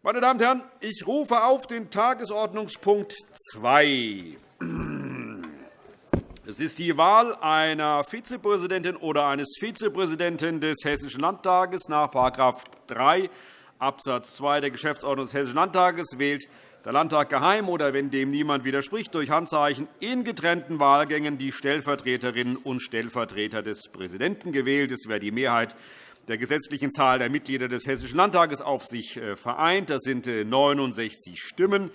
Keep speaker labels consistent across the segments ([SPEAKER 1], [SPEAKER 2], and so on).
[SPEAKER 1] Meine Damen und Herren, ich rufe auf den Tagesordnungspunkt 2. Es ist die Wahl einer Vizepräsidentin oder eines Vizepräsidenten des Hessischen Landtages. Nach § 3 Abs. 2 der Geschäftsordnung des Hessischen Landtages wählt der Landtag geheim oder, wenn dem niemand widerspricht, durch Handzeichen in getrennten Wahlgängen die Stellvertreterinnen und Stellvertreter des Präsidenten gewählt. Es wäre die Mehrheit der gesetzlichen Zahl der Mitglieder des Hessischen Landtages auf sich äh, vereint. Das sind 69 äh, Stimmen.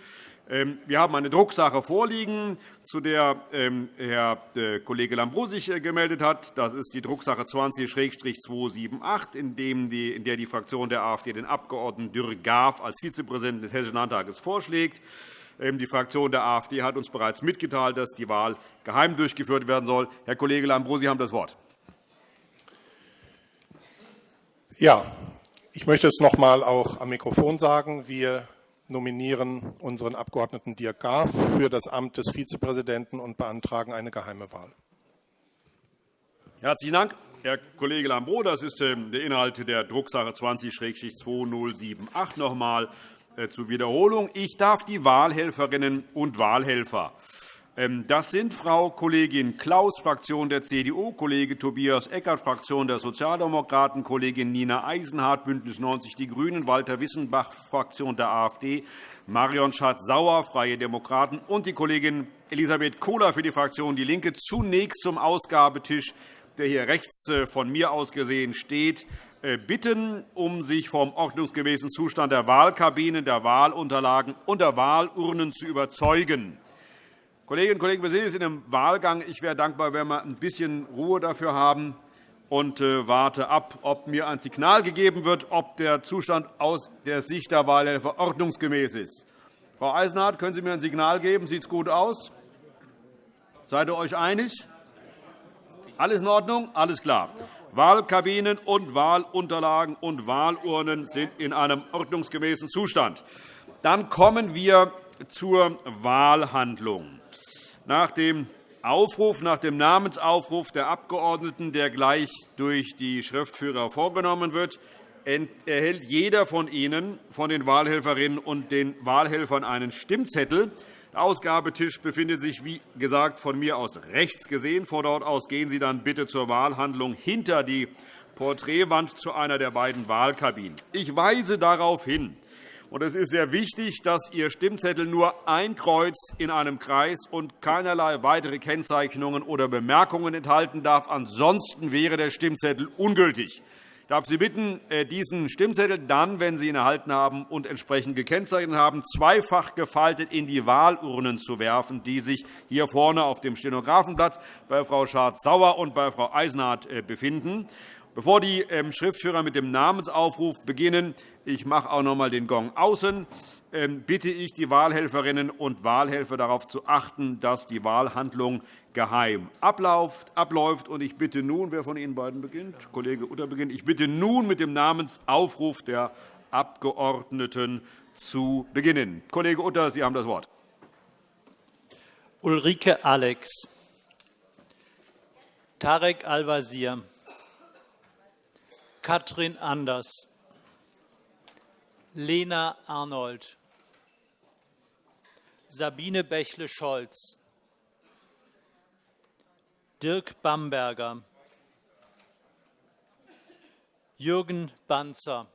[SPEAKER 1] Ähm, wir haben eine Drucksache vorliegen, zu der ähm, Herr äh, Kollege Lambrou sich gemeldet hat. Das ist die Drucksache 20-278, in der die Fraktion der AfD den Abg. Dürr-Graf als Vizepräsidenten des Hessischen Landtages vorschlägt. Ähm, die Fraktion der AfD hat uns bereits mitgeteilt, dass die Wahl geheim durchgeführt werden soll. Herr Kollege Lambrou, Sie haben das Wort.
[SPEAKER 2] Ja, ich möchte es noch einmal auch am Mikrofon sagen. Wir nominieren unseren Abg. Dirk Graf für das Amt des Vizepräsidenten und beantragen eine geheime Wahl.
[SPEAKER 1] Herzlichen Dank, Herr Kollege Lambrou. Das ist ähm, der Inhalt der Drucksache 20-2078. Noch einmal zur Wiederholung. Ich darf die Wahlhelferinnen und Wahlhelfer das sind Frau Kollegin Klaus, Fraktion der CDU, Kollege Tobias Eckert, Fraktion der Sozialdemokraten, Kollegin Nina Eisenhardt, BÜNDNIS 90 die GRÜNEN, Walter Wissenbach, Fraktion der AfD, Marion Schatz-Sauer, Freie Demokraten und die Kollegin Elisabeth Kohler für die Fraktion DIE LINKE. Zunächst zum Ausgabetisch, der hier rechts äh, von mir aus gesehen steht äh, bitten, um sich vom ordnungsgemäßen Zustand der Wahlkabinen, der Wahlunterlagen und der Wahlurnen zu überzeugen. Kolleginnen und Kollegen, wir sind jetzt in einem Wahlgang. Ich wäre dankbar, wenn wir ein bisschen Ruhe dafür haben und äh, warte ab, ob mir ein Signal gegeben wird, ob der Zustand aus der Sicht der Wahlhelfer ordnungsgemäß ist. Frau Eisenhardt, können Sie mir ein Signal geben? Sieht es gut aus? Seid ihr euch einig? Alles in Ordnung? Alles klar. Wahlkabinen und Wahlunterlagen und Wahlurnen sind in einem ordnungsgemäßen Zustand. Dann kommen wir zur Wahlhandlung nach dem Aufruf, nach dem Namensaufruf der Abgeordneten, der gleich durch die Schriftführer vorgenommen wird, erhält jeder von Ihnen, von den Wahlhelferinnen und den Wahlhelfern, einen Stimmzettel. Der Ausgabetisch befindet sich, wie gesagt, von mir aus rechts gesehen. Von dort aus gehen Sie dann bitte zur Wahlhandlung hinter die Porträtwand zu einer der beiden Wahlkabinen. Ich weise darauf hin, es ist sehr wichtig, dass Ihr Stimmzettel nur ein Kreuz in einem Kreis und keinerlei weitere Kennzeichnungen oder Bemerkungen enthalten darf. Ansonsten wäre der Stimmzettel ungültig. Ich darf Sie bitten, äh, diesen Stimmzettel dann, wenn Sie ihn erhalten haben und entsprechend gekennzeichnet haben, zweifach gefaltet in die Wahlurnen zu werfen, die sich hier vorne auf dem Stenografenplatz bei Frau Schardt-Sauer und bei Frau Eisenhardt äh, befinden. Bevor die ähm, Schriftführer mit dem Namensaufruf beginnen, ich mache auch noch einmal den Gong außen, ähm, bitte ich die Wahlhelferinnen und Wahlhelfer darauf zu achten, dass die Wahlhandlung geheim abläuft. Ich bitte nun, wer von Ihnen beiden beginnt? Kollege Utter beginnt. Ich bitte nun mit dem Namensaufruf der Abgeordneten zu beginnen. Kollege Utter, Sie haben das Wort.
[SPEAKER 3] Ulrike Alex, Tarek Al-Wazir, Katrin Anders, Lena Arnold, Sabine Bächle-Scholz, Dirk Bamberger, Jürgen Banzer,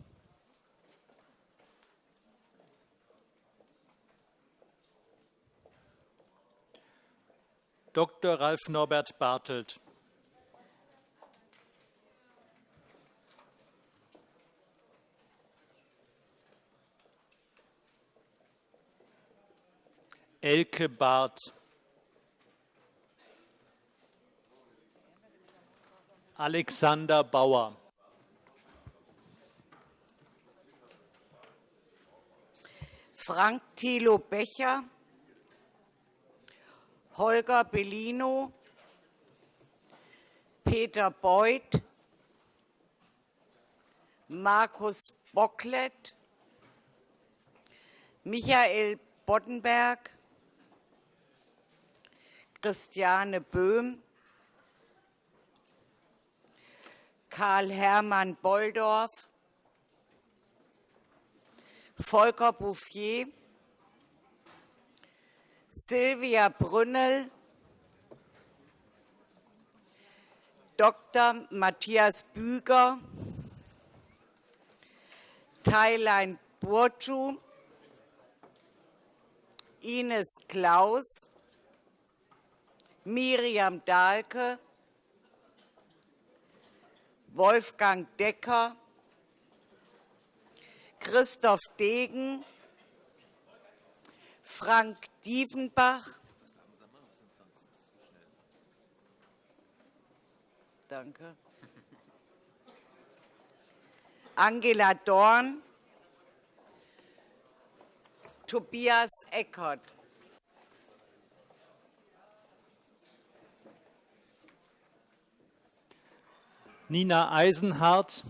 [SPEAKER 3] Dr. Ralf Norbert Bartelt, Elke Barth. Alexander Bauer.
[SPEAKER 4] Frank Thilo Becher, Holger Bellino, Peter Beuth, Markus Bocklet, Michael Boddenberg, Christiane Böhm, Karl-Hermann Bolldorf, Volker Bouffier, Silvia Brünnel, Dr. Matthias Büger, Thailein Burcu, Ines Klaus, Miriam Dahlke, Wolfgang Decker, Christoph Degen, Frank Diefenbach, Danke. Angela Dorn, Tobias Eckert.
[SPEAKER 3] Nina Eisenhardt,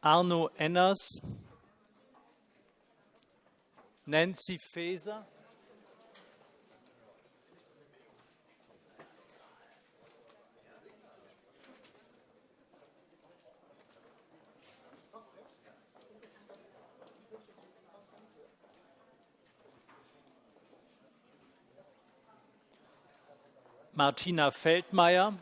[SPEAKER 3] Arno Enners, Nancy Faeser, Martina Feldmayer,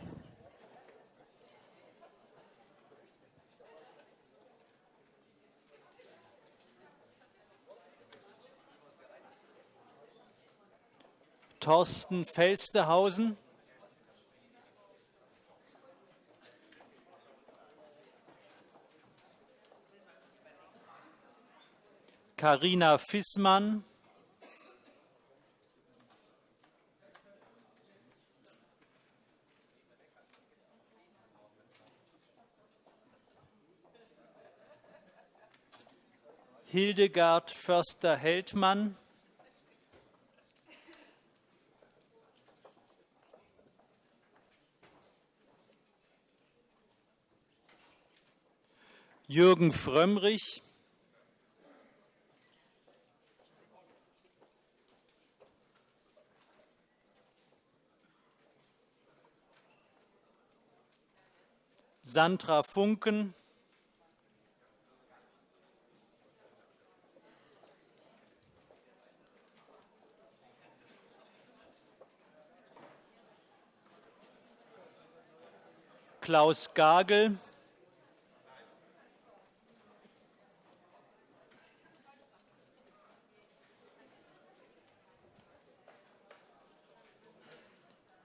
[SPEAKER 3] Thorsten Felstehausen, Karina Fissmann, Hildegard Förster-Heldmann, Jürgen Frömmrich, Sandra Funken, Klaus Gagel,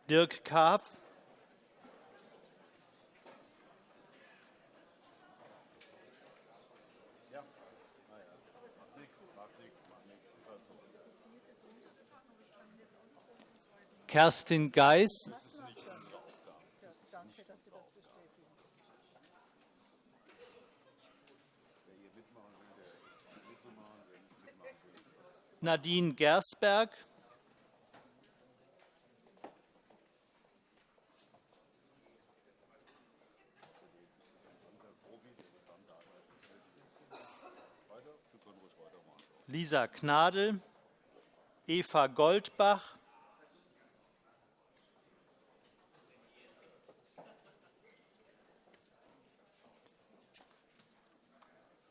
[SPEAKER 3] Dirk Kaaf, Kerstin Geis, Nadine Gersberg, Lisa Gnadl, Eva Goldbach,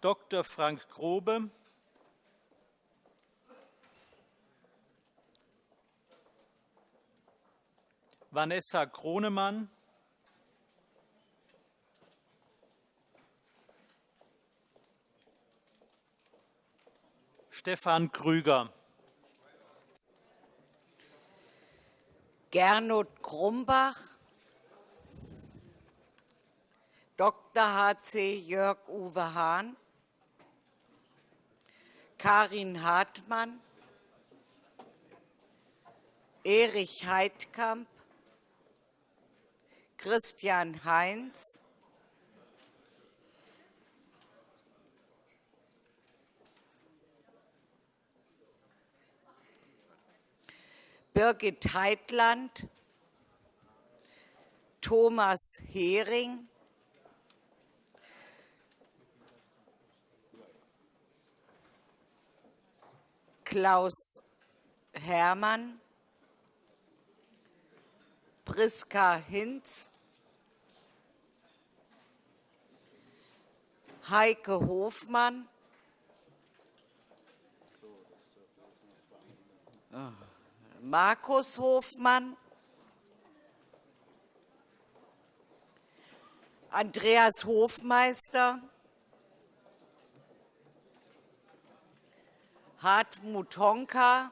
[SPEAKER 3] Dr. Frank Grobe, Vanessa Kronemann, Stefan Krüger,
[SPEAKER 4] Gernot Grumbach, Dr. H.C. Jörg-Uwe Hahn, Karin Hartmann, Erich Heidkamp, Christian Heinz, Birgit Heitland, Thomas Hering, Klaus Hermann, Priska Hinz, Heike Hofmann. Oh. Markus Hofmann, Andreas Hofmeister, Hartmut Honka,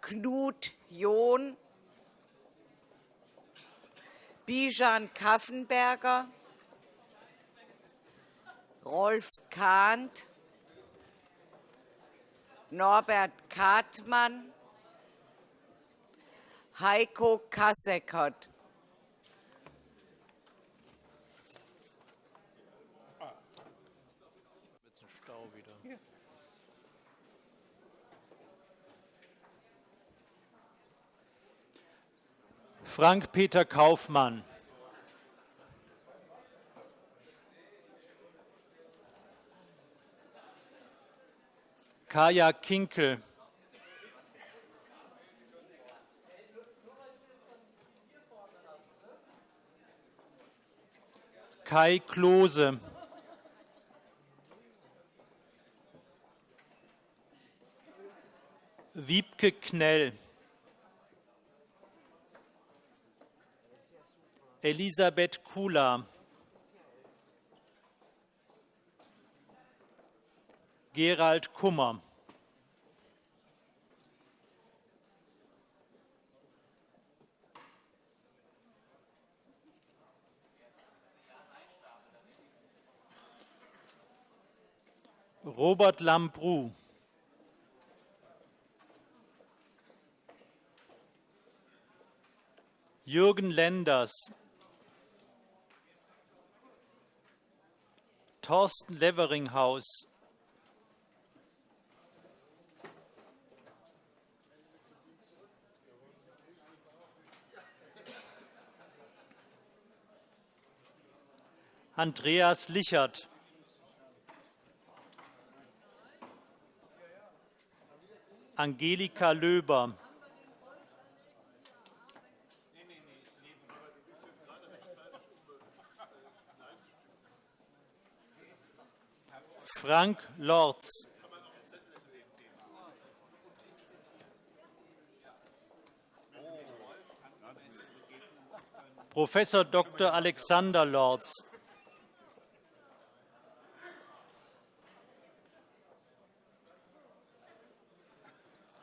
[SPEAKER 4] Knut John, Bijan Kaffenberger, Rolf Kahnt, Norbert Kartmann, Heiko Kasseckert.
[SPEAKER 3] Frank-Peter Kaufmann. Kaya Kinkel. Kai Klose. Wiebke Knell. Elisabeth Kula. Gerald Kummer. Robert Lambrou. Jürgen Lenders. Thorsten Leveringhaus. Andreas Lichert. Angelika Löber. Frank Lorz. Professor Dr. Alexander Lorz.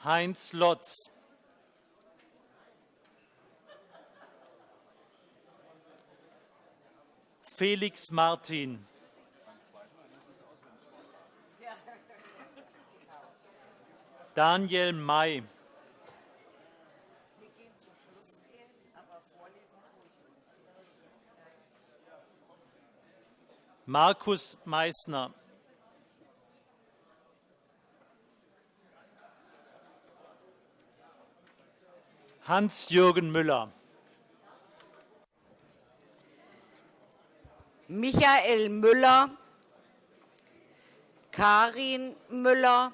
[SPEAKER 3] Heinz Lotz. Felix Martin. Daniel May. Markus Meissner. Hans-Jürgen Müller.
[SPEAKER 4] Michael Müller, Karin Müller,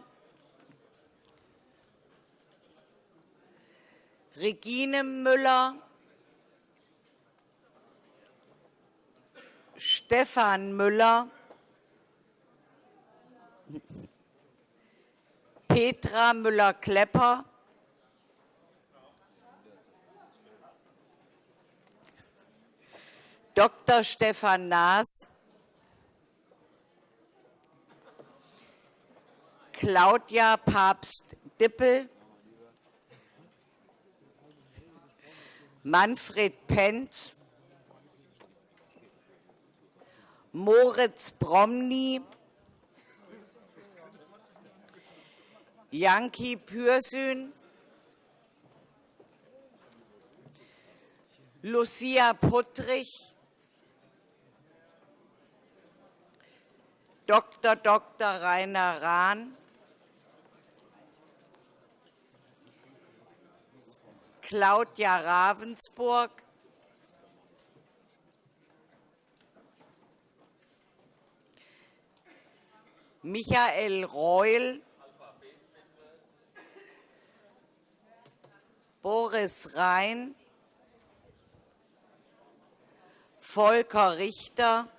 [SPEAKER 4] Regine Müller, Stefan Müller, Petra Müller-Klepper, Dr. Stefan Naas, Claudia Papst-Dippel, Manfred Penz, Moritz Bromny, Janki Pürsün, Lucia Puttrich, Dr. Dr. Rainer Rahn, Claudia Ravensburg, Michael Reul, Boris Rhein, Volker Richter,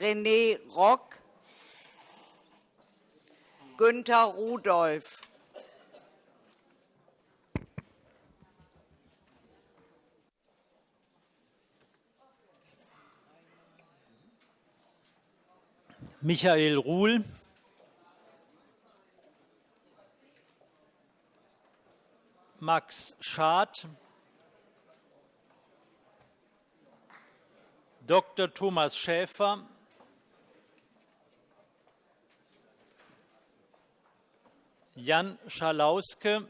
[SPEAKER 4] René Rock, Günter Rudolph.
[SPEAKER 3] Michael Ruhl, Max Schad, Dr. Thomas Schäfer, Jan Schalauske,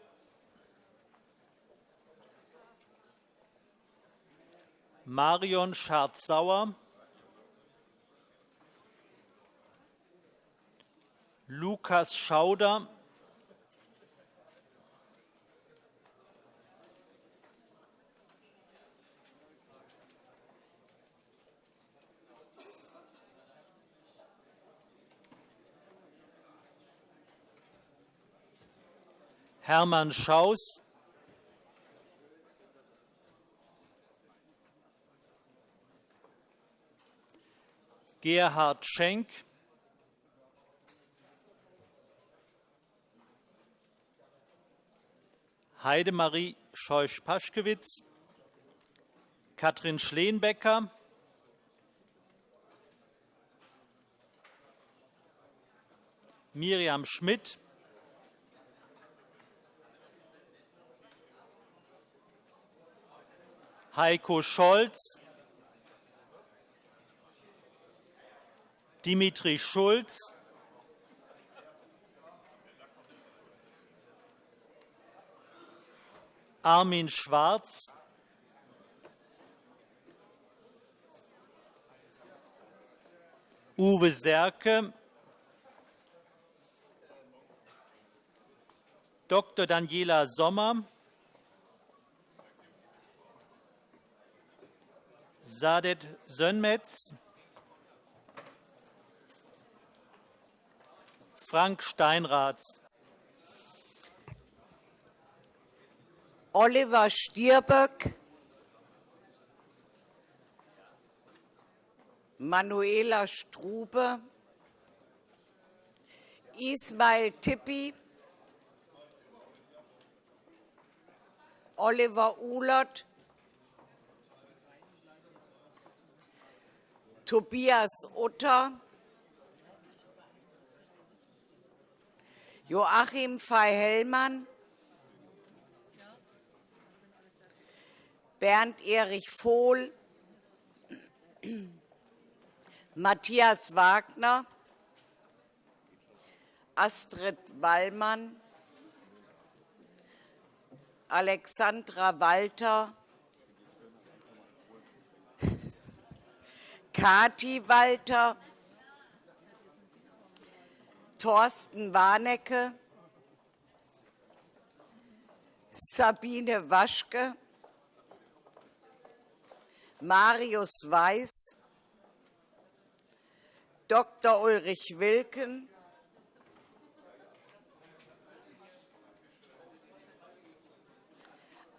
[SPEAKER 3] Marion Schardt-Sauer, Lukas Schauder, Hermann Schaus, Gerhard Schenk, Heidemarie Scheusch-Paschkewitz, Katrin Schleenbecker, Miriam Schmidt, Heiko Scholz, Dimitri Schulz, Armin Schwarz, Uwe Serke, Dr. Daniela Sommer, Sadet Sönmetz, Frank Steinraths,
[SPEAKER 4] Oliver Stirböck, Manuela Strube, Ismail Tippi, Oliver Uhlert, Tobias Utter, Joachim Fei-Hellmann, Bernd Erich Vohl, Matthias Wagner, Astrid Wallmann, Alexandra Walter, Kati Walter, Thorsten Warnecke, Sabine Waschke, Marius Weiß, Dr. Ulrich Wilken,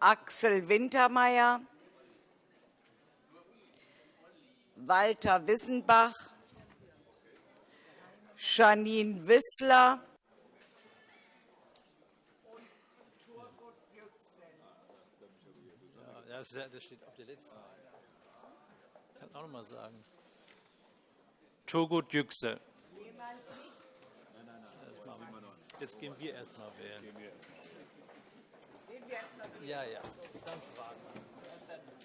[SPEAKER 4] Axel Wintermeyer, Walter Wissenbach, Janine Wissler,
[SPEAKER 3] Das, das steht auf der letzten. Ich kann auch noch mal sagen. Turgut Yüksel. Jetzt gehen wir erst mal wählen. Ja, ja. Dann fragen wir.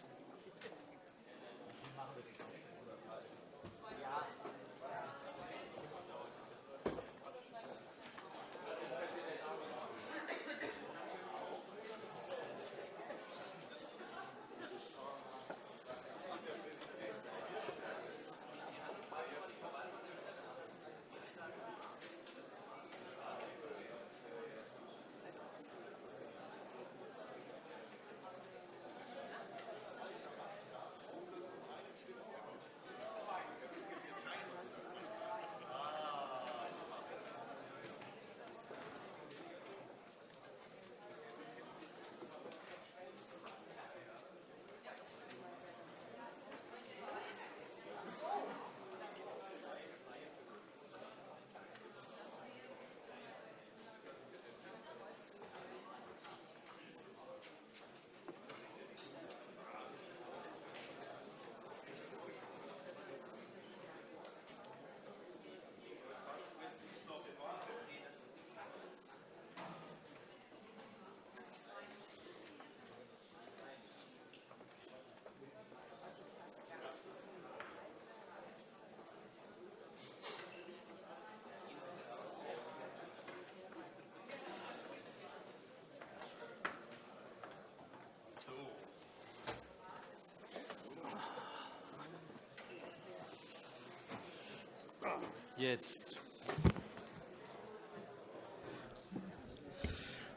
[SPEAKER 3] Jetzt.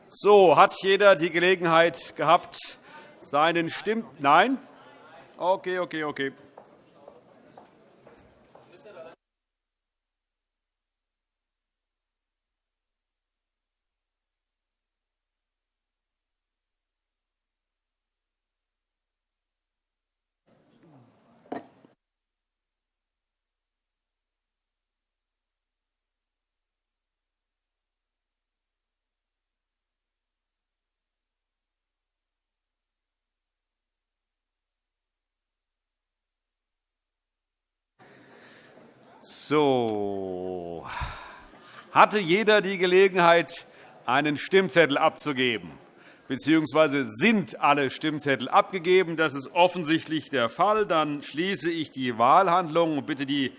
[SPEAKER 1] So, hat jeder die Gelegenheit gehabt, seinen Stimm... Nein? Okay, okay, okay. So. Hatte jeder die Gelegenheit, einen Stimmzettel abzugeben? Beziehungsweise sind alle Stimmzettel abgegeben? Das ist offensichtlich der Fall. Dann schließe ich die Wahlhandlung und bitte die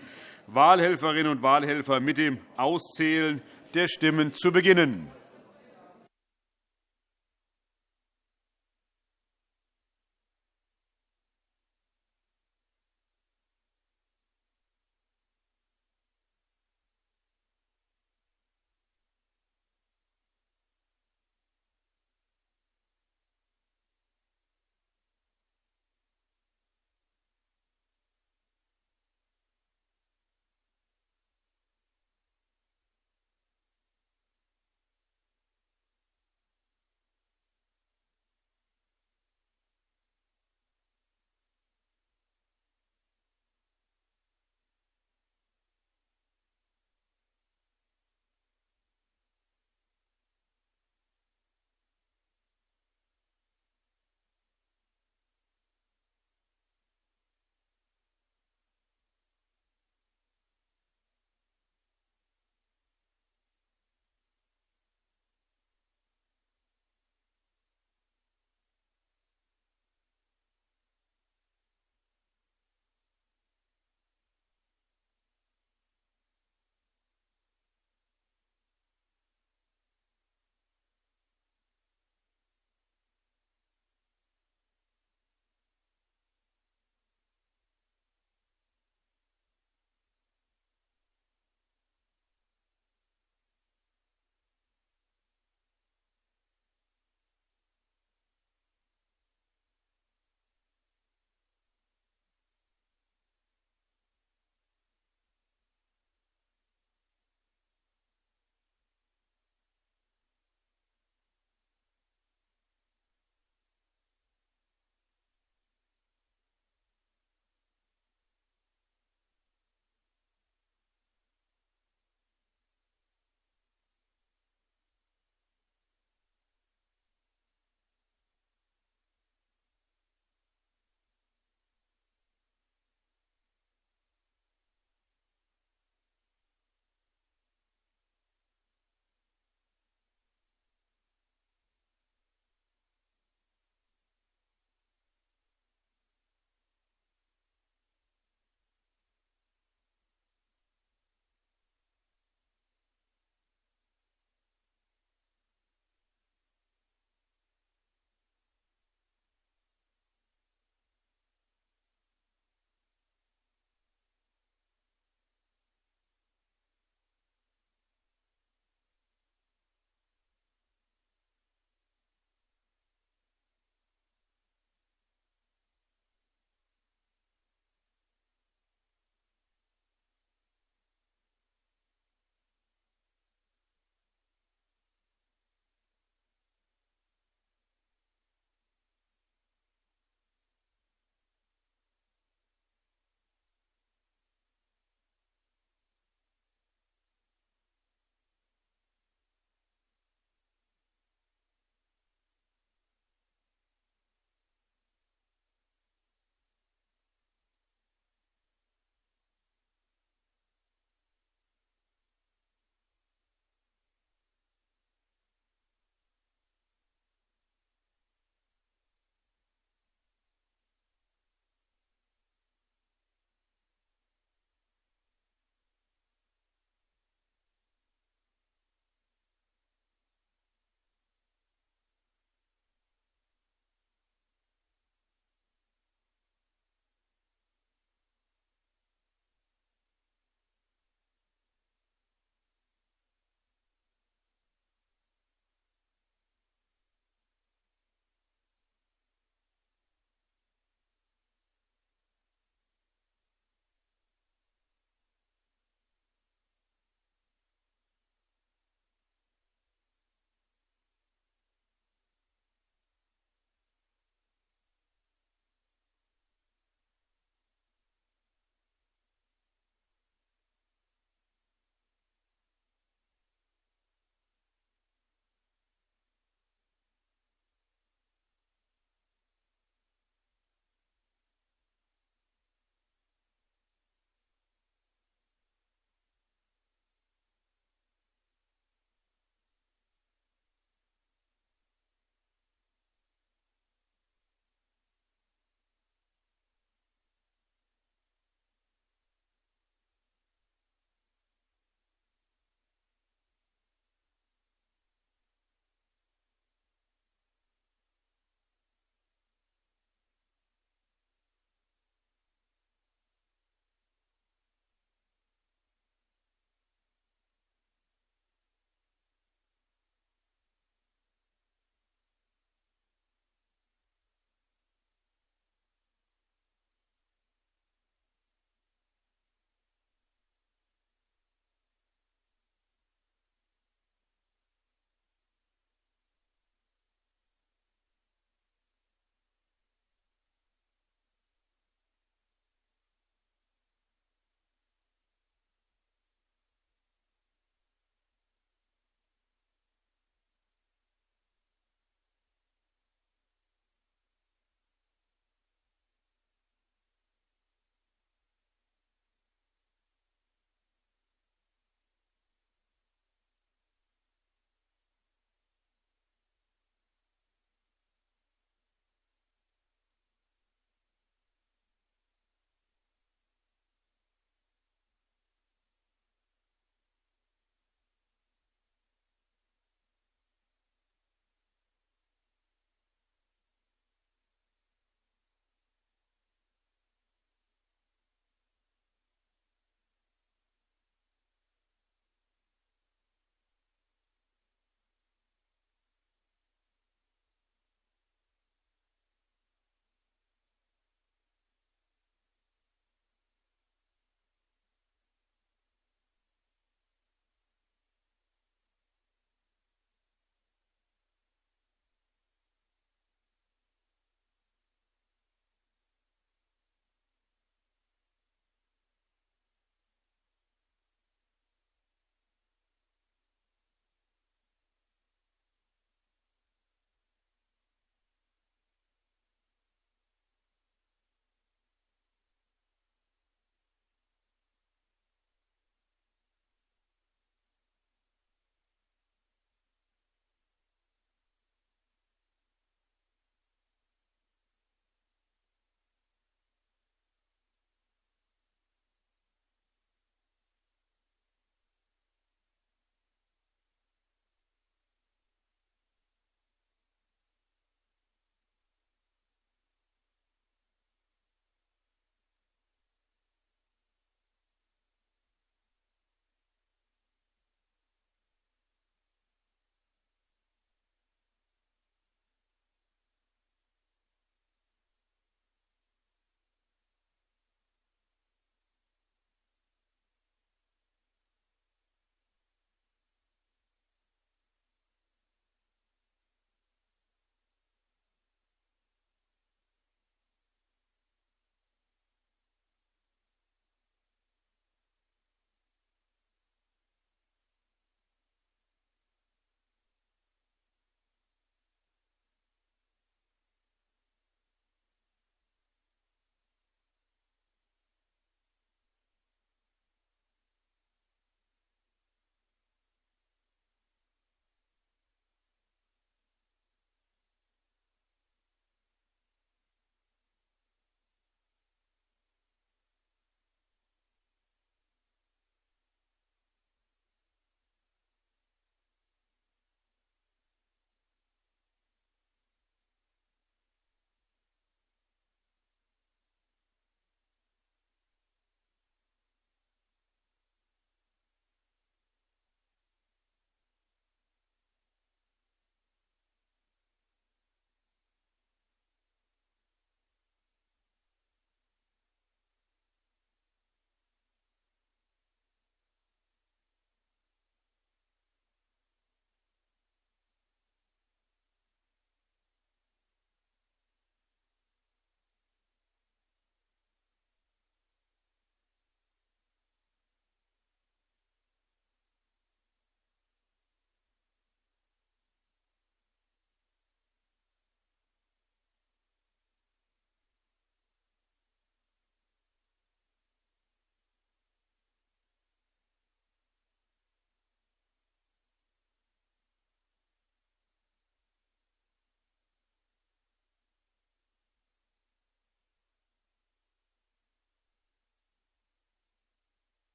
[SPEAKER 1] Wahlhelferinnen und Wahlhelfer mit dem Auszählen der Stimmen zu beginnen.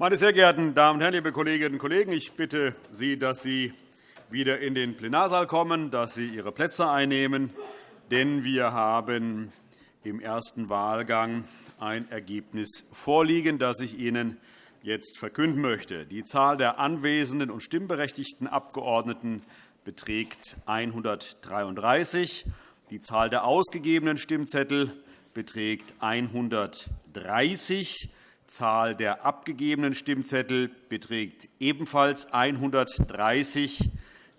[SPEAKER 1] Meine sehr geehrten Damen und Herren, liebe Kolleginnen und Kollegen, ich bitte Sie, dass Sie wieder in den Plenarsaal kommen, dass Sie Ihre Plätze einnehmen, denn wir haben im ersten Wahlgang ein Ergebnis vorliegen, das ich Ihnen jetzt verkünden möchte. Die Zahl der anwesenden und stimmberechtigten Abgeordneten beträgt 133. Die Zahl der ausgegebenen Stimmzettel beträgt 130. Zahl der abgegebenen Stimmzettel beträgt ebenfalls 130.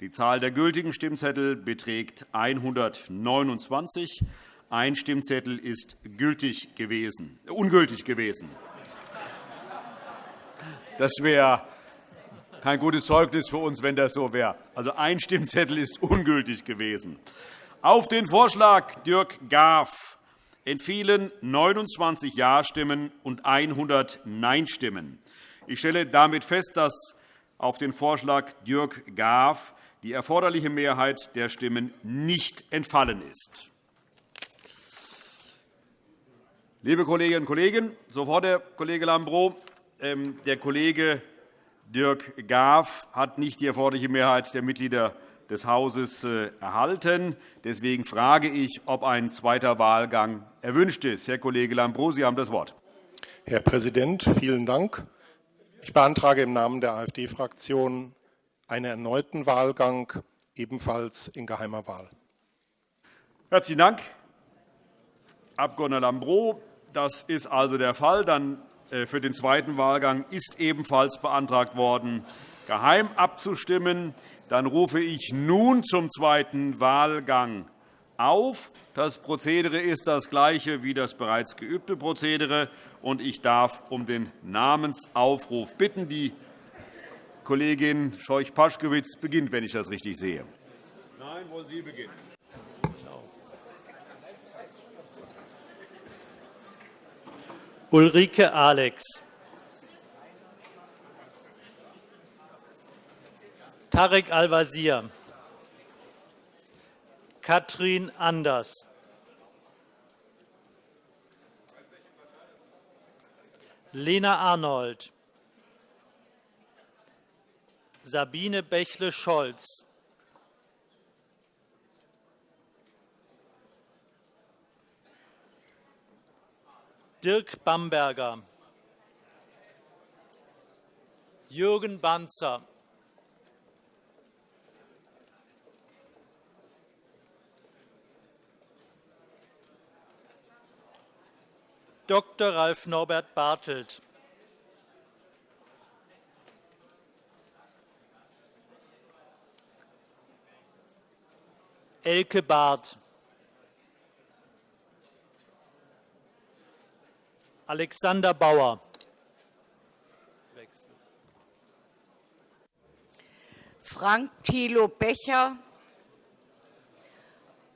[SPEAKER 1] Die Zahl der gültigen Stimmzettel beträgt 129. Ein Stimmzettel ist gültig gewesen, ungültig gewesen. Das wäre kein gutes Zeugnis für uns, wenn das so wäre. Also ein Stimmzettel ist ungültig gewesen. Auf den Vorschlag Dirk Gaff entfielen 29 Ja-Stimmen und 100 Nein-Stimmen. Ich stelle damit fest, dass auf den Vorschlag Dirk Gaff die erforderliche Mehrheit der Stimmen nicht entfallen ist. Liebe Kolleginnen und Kollegen, so der Kollege Lambrou, ähm, der Kollege Dirk Gaff hat nicht die erforderliche Mehrheit der Mitglieder des Hauses äh, erhalten. Deswegen frage ich, ob ein zweiter Wahlgang erwünscht ist. Herr Kollege Lambrou, Sie haben das Wort.
[SPEAKER 2] Herr Präsident, vielen Dank. Ich beantrage im Namen der AfD-Fraktion einen erneuten Wahlgang, ebenfalls in geheimer Wahl.
[SPEAKER 1] Herzlichen Dank, Abg. Lambrou. Das ist also der Fall. Dann äh, für den zweiten Wahlgang ist ebenfalls beantragt worden, geheim abzustimmen. Dann rufe ich nun zum zweiten Wahlgang auf. Das Prozedere ist das gleiche wie das bereits geübte Prozedere. und Ich darf um den Namensaufruf bitten. Die Kollegin Scheuch-Paschkewitz beginnt, wenn ich das richtig sehe. Nein, wollen Sie beginnen?
[SPEAKER 3] Ulrike Alex. Tarek Al-Wazir. Katrin Anders. Lena Arnold. Sabine Bächle-Scholz. Dirk Bamberger. Jürgen Banzer. Dr. Ralf Norbert Bartelt. Elke Barth. Alexander Bauer.
[SPEAKER 4] Frank Thilo Becher,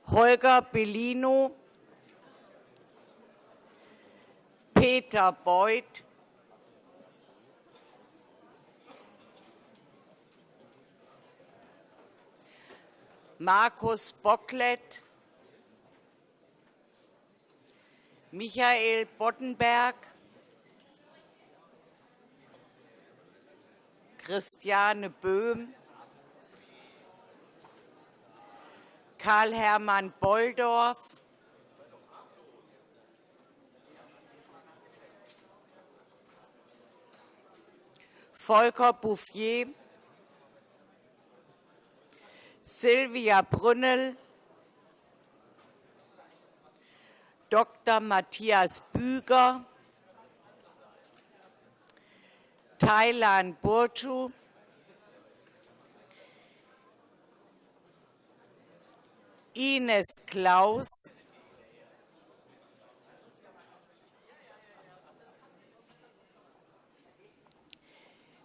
[SPEAKER 4] Holger Bellino, Peter Beuth, Markus Bocklet, Michael Boddenberg, Christiane Böhm, Karl-Hermann Bolldorf, Volker Bouffier, Silvia Brünnel, Dr. Matthias Büger, Thailand Burcu, Ines Klaus,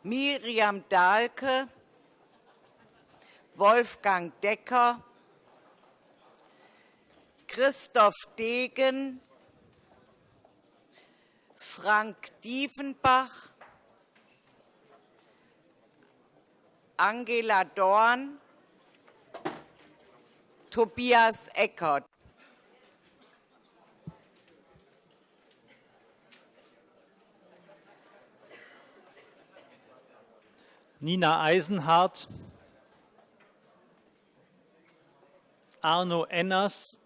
[SPEAKER 4] Miriam Dahlke, Wolfgang Decker, Christoph Degen, Frank Diefenbach, Angela Dorn, Tobias Eckert.
[SPEAKER 3] Nina Eisenhardt, Arno Enners,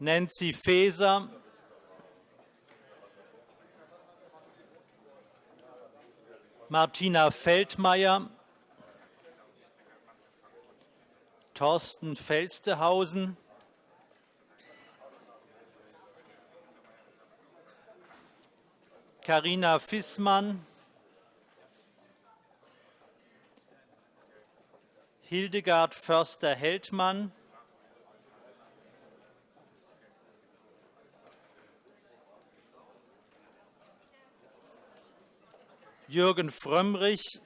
[SPEAKER 3] Nancy Faeser, Martina Feldmayer, Thorsten Felstehausen, Carina Fissmann, Hildegard Förster-Heldmann, Jürgen Frömmrich,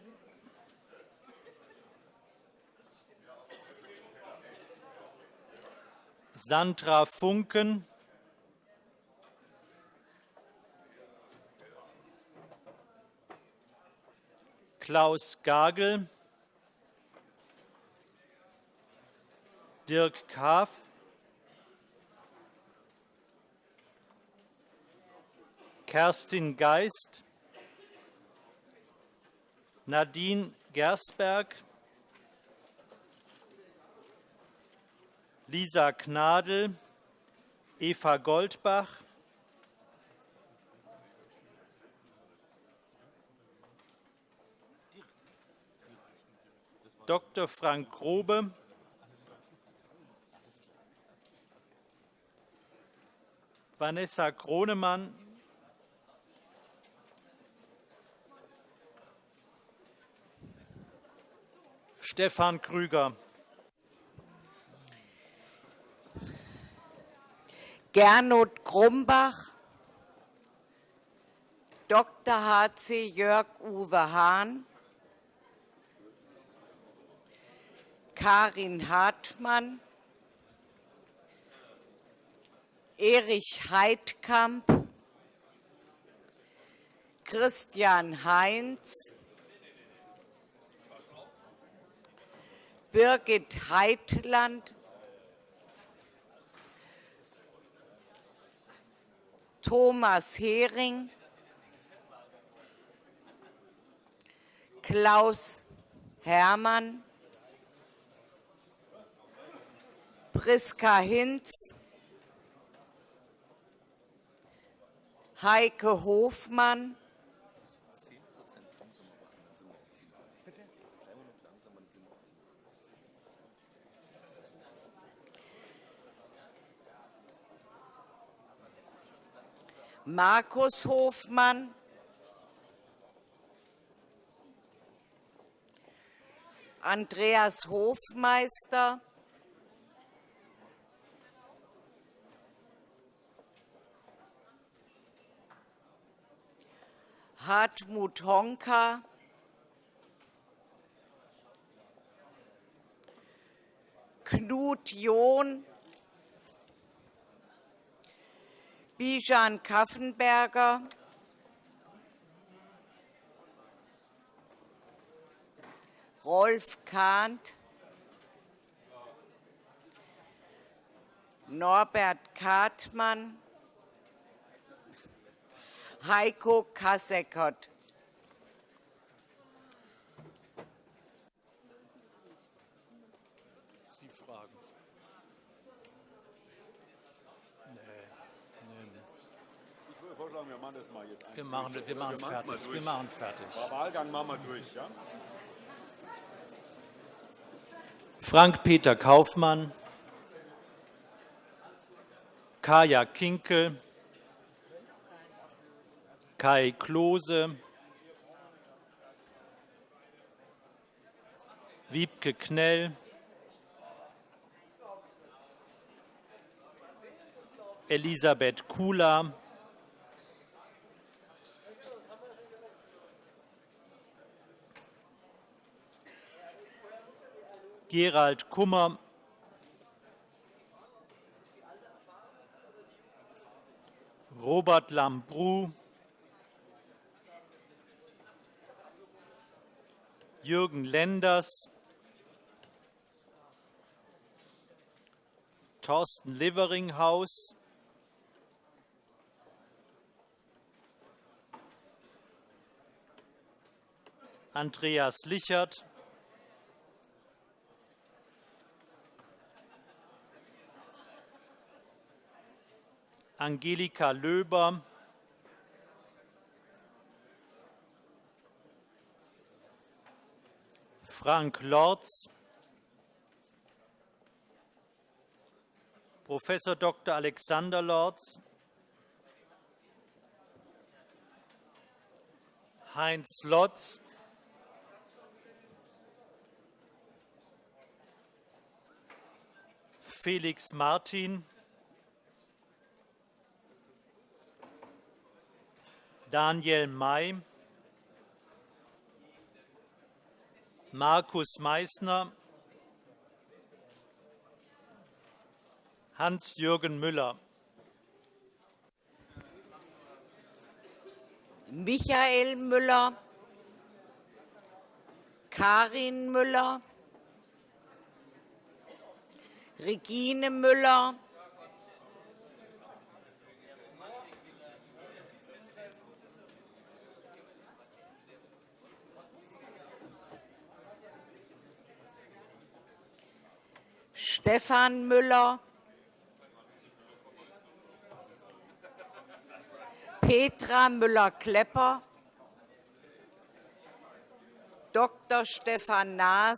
[SPEAKER 3] Sandra Funken, Klaus Gagel, Dirk Kaaf, Kerstin Geist, Nadine Gersberg, Lisa Gnadl, Eva Goldbach, Dr. Frank Grobe, Vanessa Kronemann, Stefan Krüger.
[SPEAKER 4] Gernot Grumbach, Dr. h.c. Jörg Uwe Hahn, Karin Hartmann, Erich Heidkamp, Christian Heinz, Birgit Heitland, Thomas Hering, Klaus Hermann, Priska Hinz, Heike Hofmann, Markus Hofmann, Andreas Hofmeister, Hartmut Honka, Knut John, Bijan Kaffenberger, Rolf Kahnt, Norbert Kartmann, Heiko Kassekott.
[SPEAKER 3] Sie fragen.
[SPEAKER 1] Ich würde vorschlagen, wir machen das mal jetzt
[SPEAKER 3] Wir machen, wir machen fertig. Wir machen fertig.
[SPEAKER 1] Wahlgang machen wir durch. Ja?
[SPEAKER 3] Frank-Peter Kaufmann, Kaya Kinkel, Kai Klose, Wiebke Knell, Elisabeth Kula, Gerald Kummer, Robert Lambrou, Jürgen Lenders, Thorsten Leveringhaus, Andreas Lichert, Angelika Löber, Frank Lorz, Prof. Dr. Alexander Lorz, Heinz Lotz, Felix Martin, Daniel May, Markus Meissner, Hans-Jürgen Müller.
[SPEAKER 4] Michael Müller, Karin Müller, Regine Müller, Stefan Müller, Petra Müller-Klepper, Dr. Stefan Naas,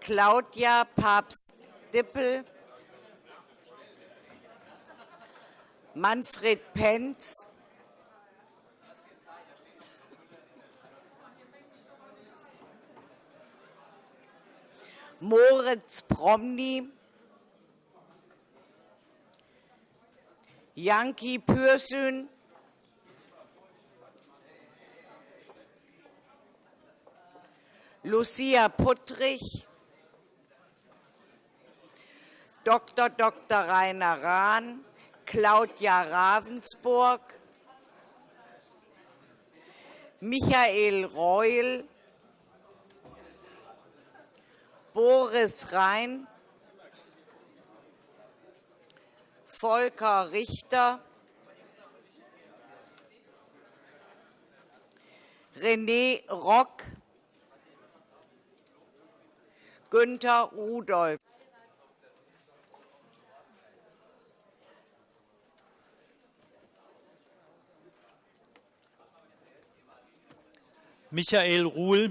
[SPEAKER 4] Claudia Papst-Dippel, Manfred Penz, Moritz Promny, Janki Pürsün, Lucia Puttrich, Dr. Dr. Rainer Rahn, Claudia Ravensburg, Michael Reul, Boris Rhein, Volker Richter, René Rock, Günther Rudolph.
[SPEAKER 3] Michael Ruhl,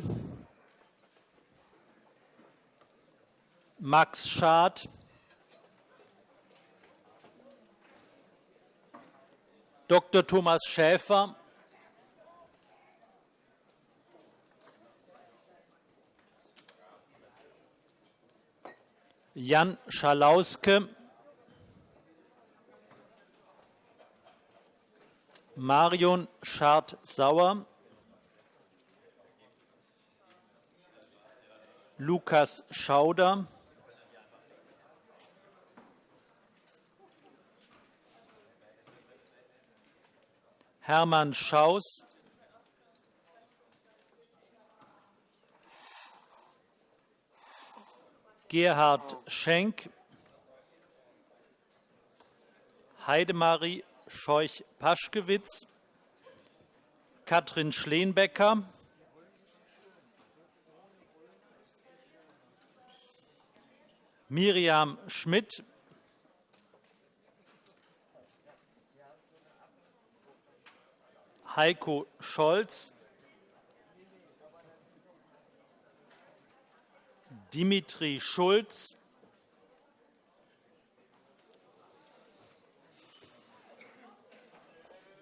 [SPEAKER 3] Max Schad, Dr. Thomas Schäfer, Jan Schalauske, Marion Schad-Sauer, Lukas Schauder, Hermann Schaus, Gerhard Schenk, Heidemarie Scheuch-Paschkewitz, Katrin Schleenbecker, Miriam Schmidt, Heiko Scholz, Dimitri Schulz,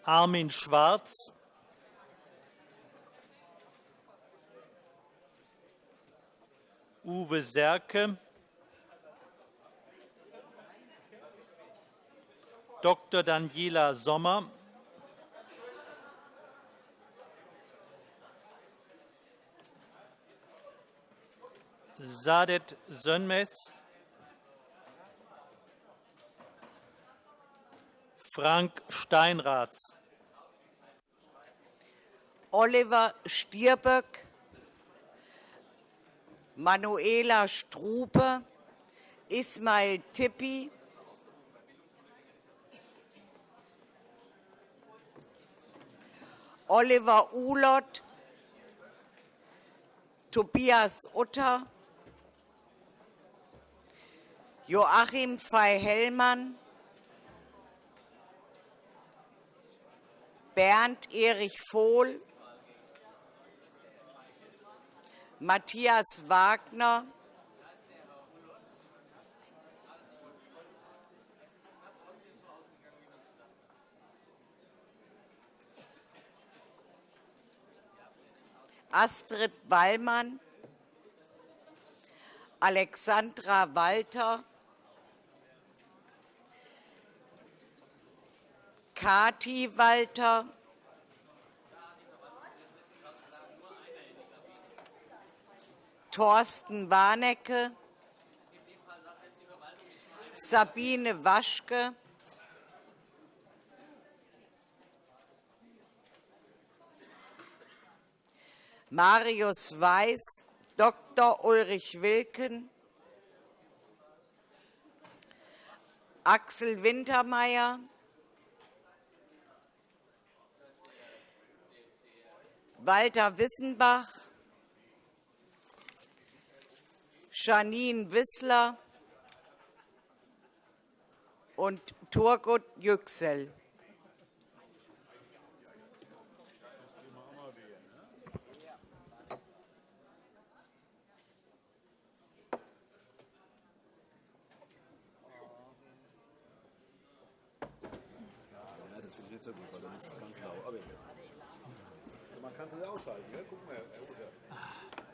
[SPEAKER 3] Armin Schwarz, Uwe Serke, Dr. Daniela Sommer, Sadet Sönmez, Frank Steinratz,
[SPEAKER 4] Oliver Stierböck, Manuela Strube, Ismail Tippi, Oliver Ulott, Tobias Utter, Joachim Fey-Hellmann, Bernd Erich Vohl, Matthias Wagner, Astrid Wallmann, Alexandra Walter, Kati Walter, Thorsten Warnecke, Sabine Waschke, Marius Weiß, Dr. Ulrich Wilken, Axel Wintermeyer, Walter Wissenbach, Janine Wissler und Turgut Yüksel.
[SPEAKER 1] Man kann es ausschalten. Ja? Gucken wir, Herr Utter.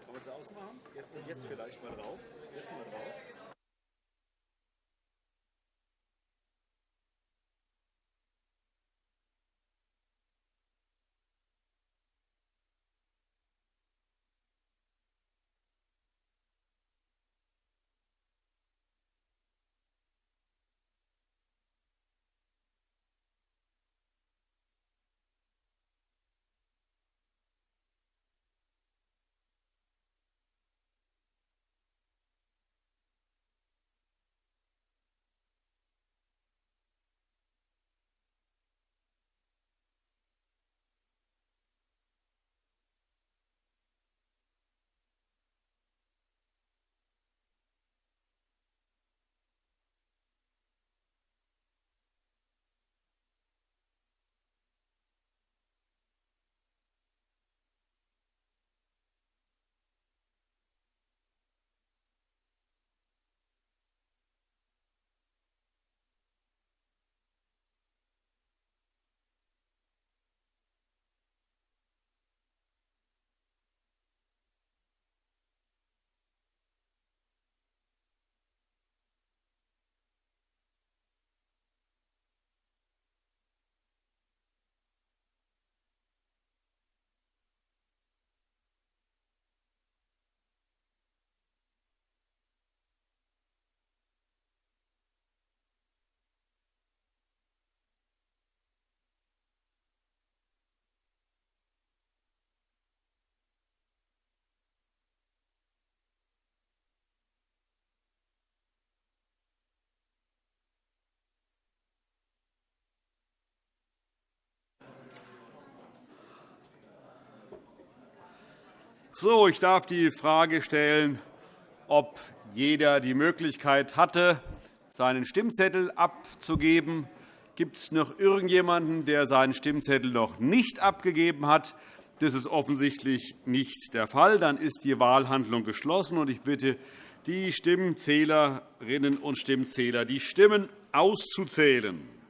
[SPEAKER 1] Kann man es Jetzt, jetzt vielleicht mal drauf. Jetzt mal drauf. So, ich darf die Frage stellen, ob jeder die Möglichkeit hatte, seinen Stimmzettel abzugeben. Gibt es noch irgendjemanden, der seinen Stimmzettel noch nicht abgegeben hat? Das ist offensichtlich nicht der Fall. Dann ist die Wahlhandlung geschlossen. Ich bitte die Stimmenzählerinnen und Stimmzähler, die Stimmen auszuzählen.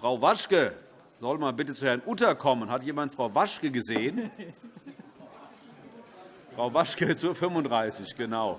[SPEAKER 1] Frau Waschke soll mal bitte zu Herrn Utter kommen. Hat jemand Frau Waschke gesehen? Frau Waschke zur 35, genau.